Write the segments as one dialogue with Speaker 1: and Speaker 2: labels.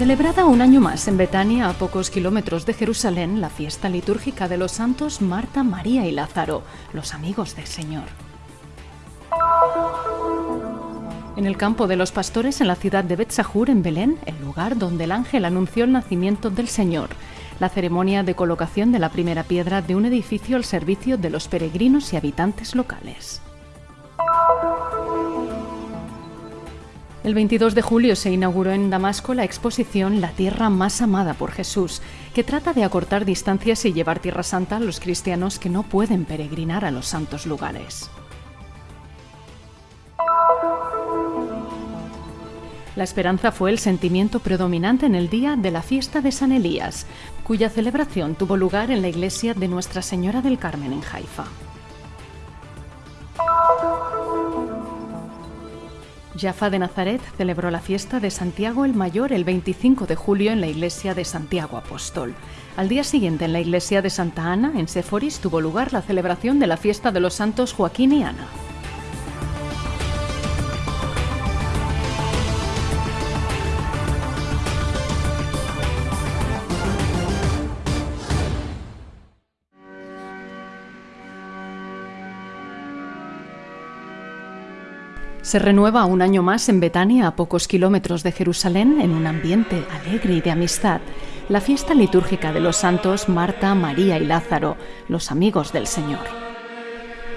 Speaker 1: Celebrada un año más en Betania, a pocos kilómetros de Jerusalén, la fiesta litúrgica de los santos Marta, María y Lázaro, los amigos del Señor. En el campo de los pastores en la ciudad de Betzahur, en Belén, el lugar donde el ángel anunció el nacimiento del Señor, la ceremonia de colocación de la primera piedra de un edificio al servicio de los peregrinos y habitantes locales. El 22 de julio se inauguró en Damasco la exposición La Tierra más amada por Jesús, que trata de acortar distancias y llevar Tierra Santa a los cristianos que no pueden peregrinar a los santos lugares. La esperanza fue el sentimiento predominante en el día de la fiesta de San Elías, cuya celebración tuvo lugar en la iglesia de Nuestra Señora del Carmen en Haifa. Jaffa de Nazaret celebró la fiesta de Santiago el Mayor el 25 de julio en la iglesia de Santiago Apóstol. Al día siguiente en la iglesia de Santa Ana, en Séforis, tuvo lugar la celebración de la fiesta de los santos Joaquín y Ana. Se renueva un año más en Betania, a pocos kilómetros de Jerusalén, en un ambiente alegre y de amistad, la fiesta litúrgica de los santos Marta, María y Lázaro, los amigos del Señor.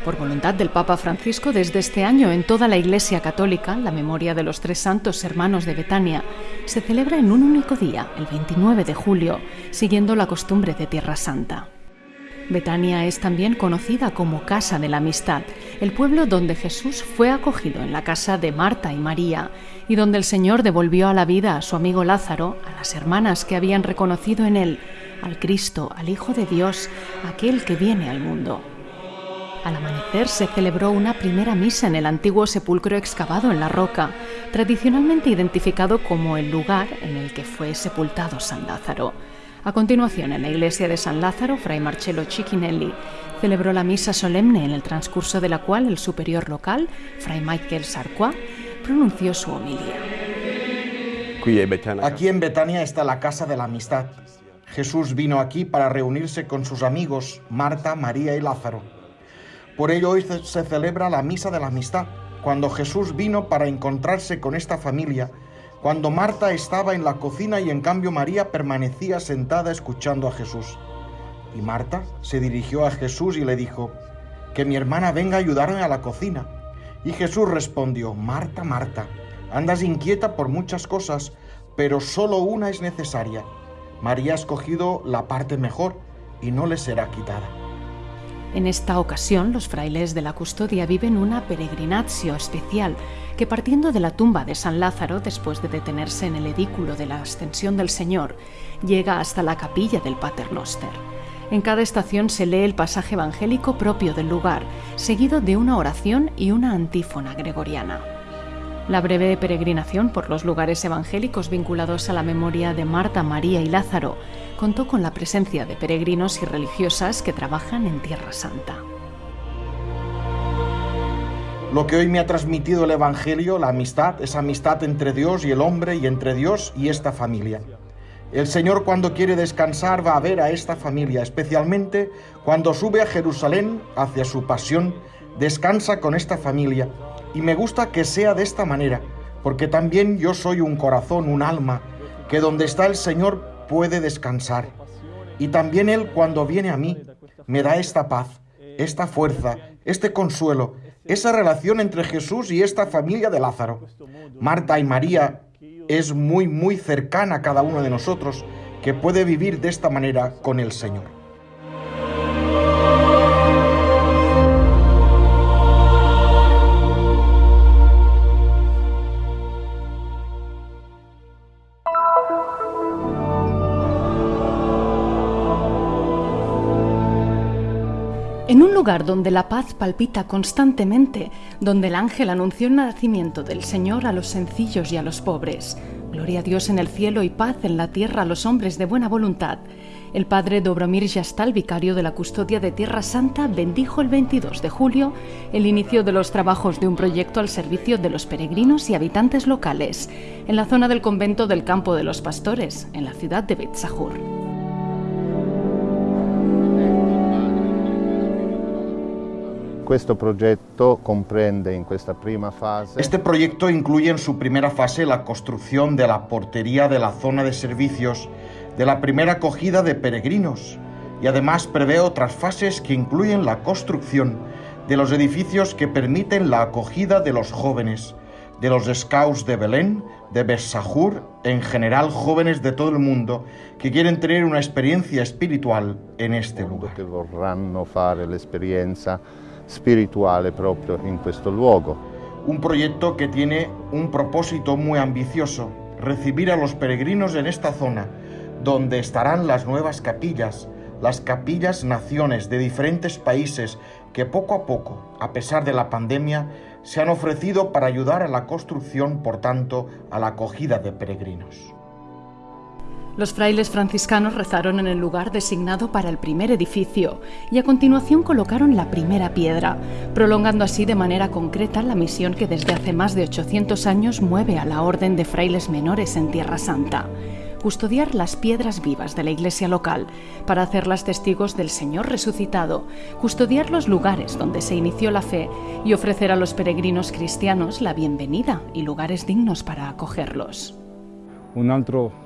Speaker 1: Por voluntad del Papa Francisco, desde este año en toda la Iglesia Católica, la memoria de los tres santos hermanos de Betania se celebra en un único día, el 29 de julio, siguiendo la costumbre de Tierra Santa. Betania es también conocida como Casa de la Amistad, el pueblo donde Jesús fue acogido en la casa de Marta y María y donde el Señor devolvió a la vida a su amigo Lázaro, a las hermanas que habían reconocido en él al Cristo, al Hijo de Dios, aquel que viene al mundo. Al amanecer se celebró una primera misa en el antiguo sepulcro excavado en la roca, tradicionalmente identificado como el lugar en el que fue sepultado San Lázaro. A continuación, en la iglesia de San Lázaro, Fray Marcello Cicchinelli celebró la misa solemne en el transcurso de la cual el superior local, Fray Michael Sarcois, pronunció su homilía.
Speaker 2: Aquí en Betania está la casa de la amistad. Jesús vino aquí para reunirse con sus amigos Marta, María y Lázaro. Por ello hoy se celebra la misa de la amistad, cuando Jesús vino para encontrarse con esta familia cuando Marta estaba en la cocina y en cambio María permanecía sentada escuchando a Jesús. Y Marta se dirigió a Jesús y le dijo, que mi hermana venga a ayudarme a la cocina. Y Jesús respondió, Marta, Marta, andas inquieta por muchas cosas, pero solo una es necesaria. María ha escogido la parte mejor y no le será quitada.
Speaker 1: En esta ocasión, los frailes de la custodia viven una peregrinatio especial que partiendo de la tumba de San Lázaro, después de detenerse en el edículo de la Ascensión del Señor, llega hasta la capilla del Paternoster. En cada estación se lee el pasaje evangélico propio del lugar, seguido de una oración y una antífona gregoriana. La breve peregrinación por los lugares evangélicos vinculados a la memoria de Marta, María y Lázaro contó con la presencia de peregrinos y religiosas que trabajan en Tierra Santa.
Speaker 2: Lo que hoy me ha transmitido el Evangelio, la amistad, es amistad entre Dios y el hombre y entre Dios y esta familia. El Señor cuando quiere descansar va a ver a esta familia, especialmente cuando sube a Jerusalén hacia su pasión, descansa con esta familia y me gusta que sea de esta manera, porque también yo soy un corazón, un alma, que donde está el Señor puede descansar. Y también Él cuando viene a mí me da esta paz, esta fuerza, este consuelo, esa relación entre Jesús y esta familia de Lázaro. Marta y María es muy, muy cercana a cada uno de nosotros que puede vivir de esta manera con el Señor.
Speaker 1: Lugar donde la paz palpita constantemente, donde el ángel anunció el nacimiento del Señor a los sencillos y a los pobres. Gloria a Dios en el cielo y paz en la tierra a los hombres de buena voluntad. El padre Dobromir Jastal, vicario de la custodia de Tierra Santa, bendijo el 22 de julio el inicio de los trabajos de un proyecto al servicio de los peregrinos y habitantes locales en la zona del convento del Campo de los Pastores, en la ciudad de Beit
Speaker 3: Este proyecto
Speaker 2: incluye en su primera fase la construcción de la portería de la zona de servicios de la primera acogida de peregrinos y además prevé otras fases que incluyen la construcción de los edificios que permiten la acogida de los jóvenes, de los scouts de Belén, de Bessahur, en general jóvenes de todo el mundo que quieren tener una experiencia espiritual en este lugar.
Speaker 3: Que espiritual propio en este lugar.
Speaker 2: Un proyecto que tiene un propósito muy ambicioso, recibir a los peregrinos en esta zona, donde estarán las nuevas capillas, las capillas naciones de diferentes países que poco a poco, a pesar de la pandemia, se han ofrecido para ayudar a la construcción, por tanto, a la acogida de peregrinos.
Speaker 1: Los frailes franciscanos rezaron en el lugar designado para el primer edificio y a continuación colocaron la primera piedra, prolongando así de manera concreta la misión que desde hace más de 800 años mueve a la Orden de Frailes Menores en Tierra Santa custodiar las piedras vivas de la iglesia local para hacerlas testigos del Señor resucitado, custodiar los lugares donde se inició la fe y ofrecer a los peregrinos cristianos la bienvenida y lugares dignos para acogerlos.
Speaker 4: Un otro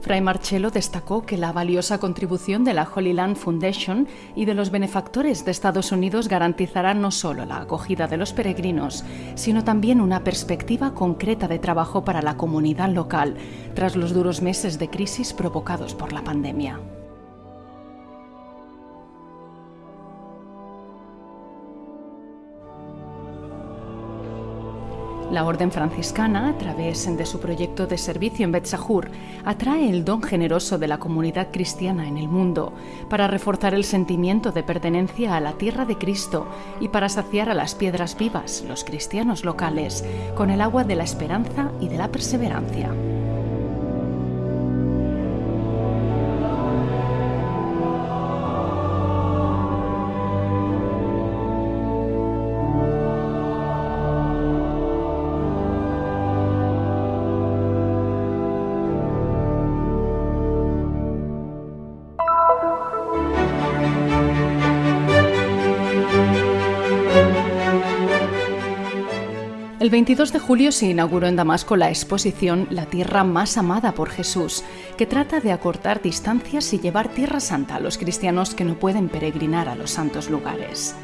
Speaker 1: Fray Marcello destacó que la valiosa contribución de la Holy Land Foundation y de los benefactores de Estados Unidos garantizará no solo la acogida de los peregrinos, sino también una perspectiva concreta de trabajo para la comunidad local tras los duros meses de crisis provocados por la pandemia. La Orden Franciscana, a través de su proyecto de servicio en Betzahur, atrae el don generoso de la comunidad cristiana en el mundo para reforzar el sentimiento de pertenencia a la tierra de Cristo y para saciar a las piedras vivas, los cristianos locales, con el agua de la esperanza y de la perseverancia. El 22 de julio se inauguró en Damasco la exposición La tierra más amada por Jesús, que trata de acortar distancias y llevar tierra santa a los cristianos que no pueden peregrinar a los santos lugares.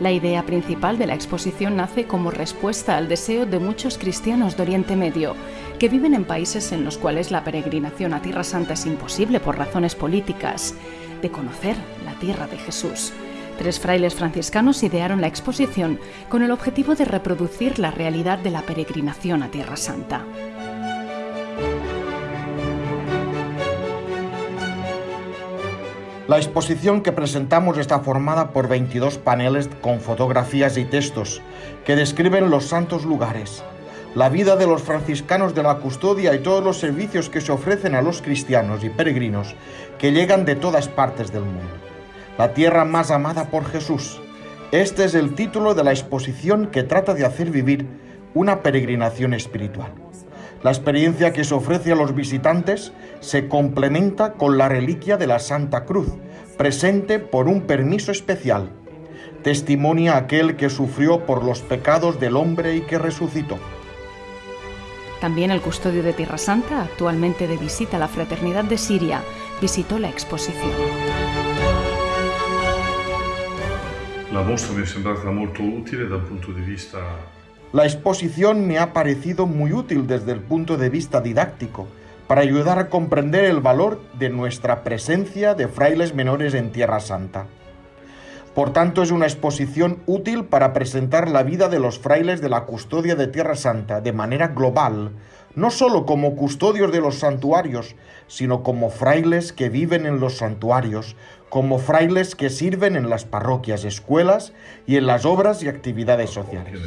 Speaker 1: La idea principal de la exposición nace como respuesta al deseo de muchos cristianos de Oriente Medio, que viven en países en los cuales la peregrinación a Tierra Santa es imposible por razones políticas, de conocer la tierra de Jesús. Tres frailes franciscanos idearon la exposición con el objetivo de reproducir la realidad de la peregrinación a Tierra Santa.
Speaker 2: La exposición que presentamos está formada por 22 paneles con fotografías y textos que describen los santos lugares, la vida de los franciscanos de la custodia y todos los servicios que se ofrecen a los cristianos y peregrinos que llegan de todas partes del mundo la tierra más amada por Jesús. Este es el título de la exposición que trata de hacer vivir una peregrinación espiritual. La experiencia que se ofrece a los visitantes se complementa con la reliquia de la Santa Cruz, presente por un permiso especial. Testimonia aquel que sufrió por los pecados del hombre y que resucitó.
Speaker 1: También el custodio de Tierra Santa, actualmente de visita a la Fraternidad de Siria, visitó la exposición.
Speaker 5: La mostra
Speaker 2: exposición me ha parecido muy útil desde el punto de vista didáctico para ayudar a comprender el valor de nuestra presencia de frailes menores en Tierra Santa. Por tanto, es una exposición útil para presentar la vida de los frailes de la custodia de Tierra Santa de manera global, no solo como custodios de los santuarios, sino como frailes que viven en los santuarios, como frailes que sirven en las parroquias, escuelas y en las obras y actividades sociales.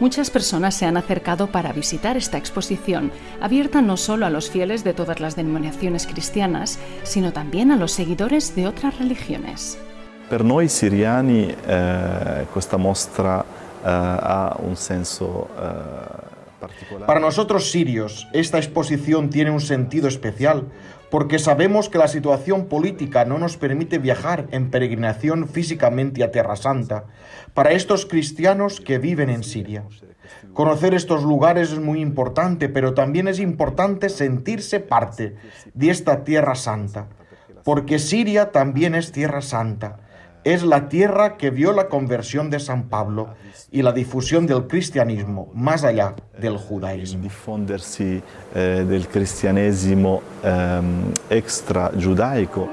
Speaker 1: Muchas personas se han acercado para visitar esta exposición, abierta no solo a los fieles de todas las denominaciones cristianas, sino también a los seguidores de otras religiones.
Speaker 4: Per noi siriani eh, questa mostra eh, ha un senso eh, particolare.
Speaker 2: Para nosotros sirios, esta exposición tiene un sentido especial porque sabemos que la situación política no nos permite viajar en peregrinación físicamente a Tierra Santa para estos cristianos que viven en Siria. Conocer estos lugares es muy importante, pero también es importante sentirse parte de esta Tierra Santa, porque Siria también es Tierra Santa es la tierra que vio la conversión de San Pablo y la difusión del cristianismo más allá del judaísmo.
Speaker 4: eh, del cristianesimo giudaico.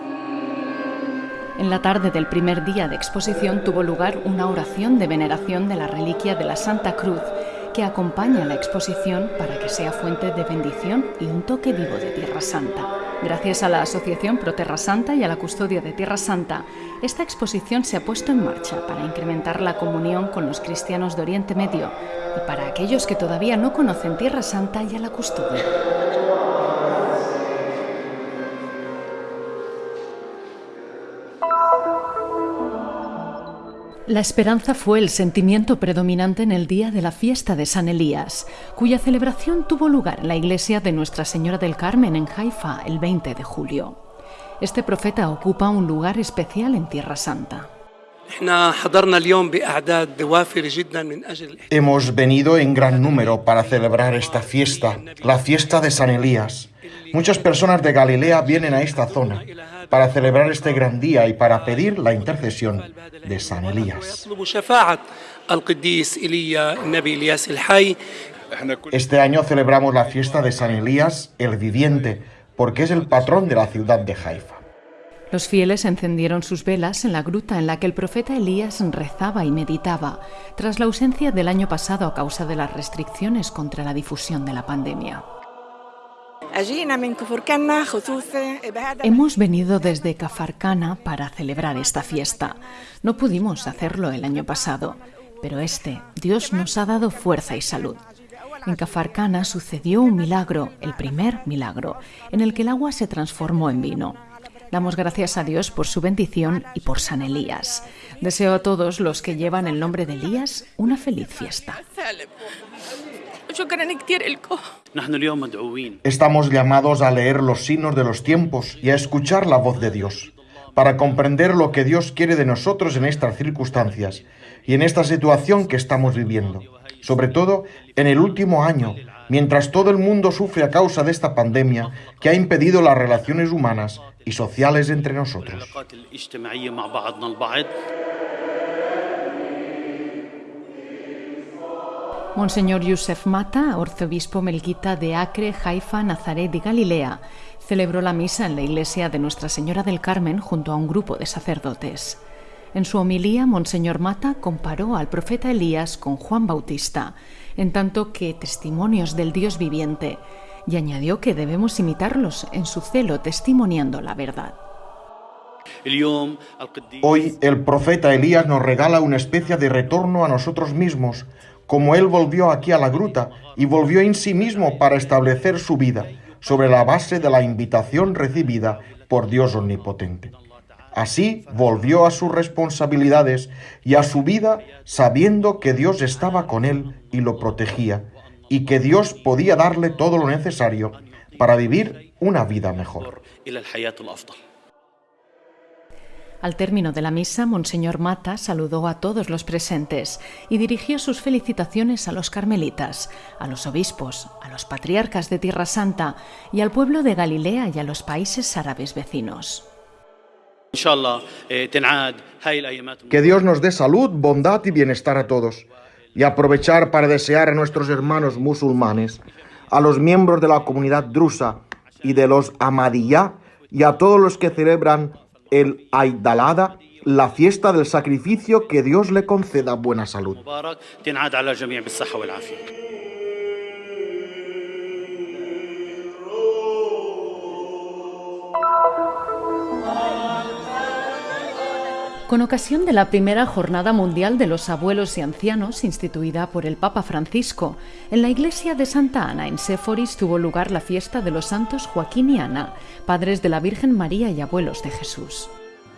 Speaker 1: En la tarde del primer día de exposición tuvo lugar una oración de veneración de la reliquia de la Santa Cruz que acompaña la exposición para que sea fuente de bendición y un toque vivo de Tierra Santa. Gracias a la Asociación Pro Terra Santa y a la Custodia de Tierra Santa, esta exposición se ha puesto en marcha para incrementar la comunión con los cristianos de Oriente Medio y para aquellos que todavía no conocen Tierra Santa y a la Custodia. La esperanza fue el sentimiento predominante en el día de la fiesta de San Elías, cuya celebración tuvo lugar en la iglesia de Nuestra Señora del Carmen en Haifa el 20 de julio. Este profeta ocupa un lugar especial en Tierra Santa.
Speaker 2: Hemos venido en gran número para celebrar esta fiesta, la fiesta de San Elías. Muchas personas de Galilea vienen a esta zona para celebrar este gran día y para pedir la intercesión de San Elías. Este año celebramos la fiesta de San Elías, el viviente, porque es el patrón de la ciudad de Haifa.
Speaker 1: Los fieles encendieron sus velas en la gruta en la que el profeta Elías rezaba y meditaba, tras la ausencia del año pasado a causa de las restricciones contra la difusión de la pandemia. Hemos venido desde Cafarcana para celebrar esta fiesta. No pudimos hacerlo el año pasado, pero este, Dios nos ha dado fuerza y salud. En Cafarcana sucedió un milagro, el primer milagro, en el que el agua se transformó en vino. Damos gracias a Dios por su bendición y por San Elías. Deseo a todos los que llevan el nombre de Elías una feliz fiesta.
Speaker 2: Estamos llamados a leer los signos de los tiempos y a escuchar la voz de Dios, para comprender lo que Dios quiere de nosotros en estas circunstancias y en esta situación que estamos viviendo, sobre todo en el último año, mientras todo el mundo sufre a causa de esta pandemia que ha impedido las relaciones humanas y sociales entre nosotros.
Speaker 1: Monseñor Yusef Mata, arzobispo melquita de Acre, Haifa, Nazaret y Galilea, celebró la misa en la iglesia de Nuestra Señora del Carmen junto a un grupo de sacerdotes. En su homilía, Monseñor Mata comparó al profeta Elías con Juan Bautista, en tanto que testimonios del Dios viviente, y añadió que debemos imitarlos en su celo testimoniando la verdad.
Speaker 2: Hoy el profeta Elías nos regala una especie de retorno a nosotros mismos, como él volvió aquí a la gruta y volvió en sí mismo para establecer su vida sobre la base de la invitación recibida por Dios omnipotente. Así volvió a sus responsabilidades y a su vida sabiendo que Dios estaba con él y lo protegía, y que Dios podía darle todo lo necesario para vivir una vida mejor.
Speaker 1: Al término de la misa, Monseñor Mata saludó a todos los presentes y dirigió sus felicitaciones a los carmelitas, a los obispos, a los patriarcas de Tierra Santa y al pueblo de Galilea y a los países árabes vecinos.
Speaker 2: Que Dios nos dé salud, bondad y bienestar a todos. Y aprovechar para desear a nuestros hermanos musulmanes, a los miembros de la comunidad drusa y de los Ahmadiyya y a todos los que celebran el Aidalada, la fiesta del sacrificio, que Dios le conceda buena salud.
Speaker 1: Con ocasión de la primera Jornada Mundial de los Abuelos y Ancianos, instituida por el Papa Francisco, en la iglesia de Santa Ana, en Séforis, tuvo lugar la fiesta de los santos Joaquín y Ana, padres de la Virgen María y abuelos de Jesús.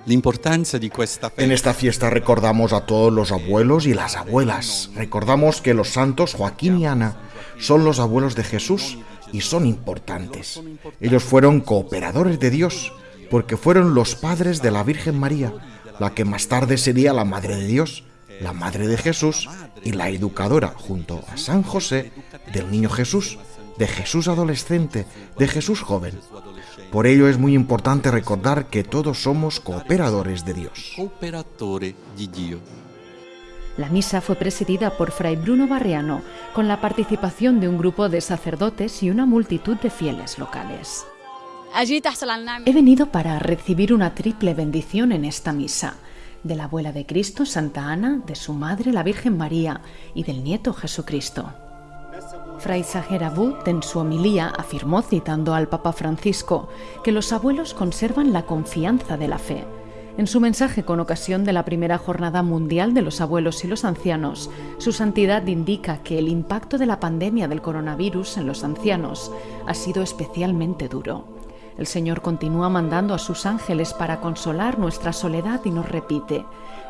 Speaker 2: En esta fiesta recordamos a todos los abuelos y las abuelas. Recordamos que los santos Joaquín y Ana son los abuelos de Jesús y son importantes. Ellos fueron cooperadores de Dios porque fueron los padres de la Virgen María la que más tarde sería la Madre de Dios, la Madre de Jesús y la educadora junto a San José del Niño Jesús, de Jesús adolescente, de Jesús joven. Por ello es muy importante recordar que todos somos cooperadores de Dios.
Speaker 1: La misa fue presidida por Fray Bruno Barriano, con la participación de un grupo de sacerdotes y una multitud de fieles locales. He venido para recibir una triple bendición en esta misa, de la abuela de Cristo, Santa Ana, de su madre, la Virgen María, y del nieto Jesucristo. Fray Sagerabut en su homilía afirmó, citando al Papa Francisco, que los abuelos conservan la confianza de la fe. En su mensaje con ocasión de la primera Jornada Mundial de los Abuelos y los Ancianos, su santidad indica que el impacto de la pandemia del coronavirus en los ancianos ha sido especialmente duro. El Señor continúa mandando a sus ángeles para consolar nuestra soledad y nos repite,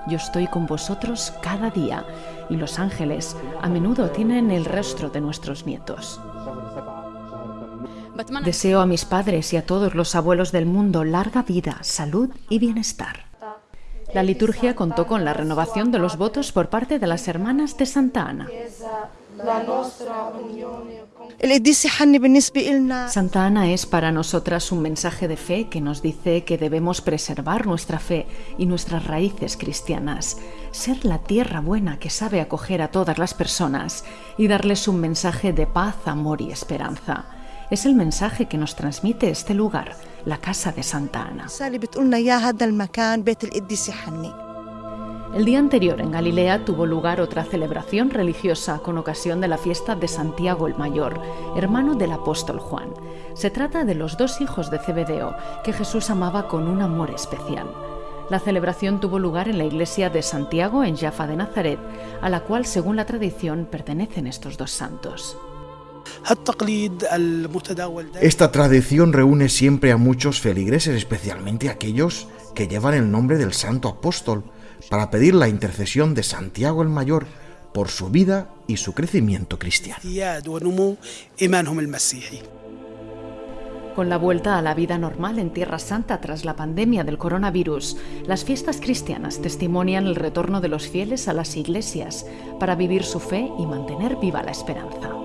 Speaker 1: yo estoy con vosotros cada día, y los ángeles a menudo tienen el rostro de nuestros nietos. Deseo a mis padres y a todos los abuelos del mundo larga vida, salud y bienestar. La liturgia contó con la renovación de los votos por parte de las hermanas de Santa Ana. Santa Ana es para nosotras un mensaje de fe que nos dice que debemos preservar nuestra fe y nuestras raíces cristianas, ser la tierra buena que sabe acoger a todas las personas y darles un mensaje de paz, amor y esperanza. Es el mensaje que nos transmite este lugar, la casa de Santa Ana. El día anterior en Galilea tuvo lugar otra celebración religiosa con ocasión de la fiesta de Santiago el Mayor, hermano del apóstol Juan. Se trata de los dos hijos de Cebedeo que Jesús amaba con un amor especial. La celebración tuvo lugar en la iglesia de Santiago en Jaffa de Nazaret, a la cual, según la tradición, pertenecen estos dos santos.
Speaker 2: Esta tradición reúne siempre a muchos feligreses, especialmente aquellos que llevan el nombre del santo apóstol, para pedir la intercesión de Santiago el Mayor por su vida y su crecimiento cristiano.
Speaker 1: Con la vuelta a la vida normal en Tierra Santa tras la pandemia del coronavirus, las fiestas cristianas testimonian el retorno de los fieles a las iglesias para vivir su fe y mantener viva la esperanza.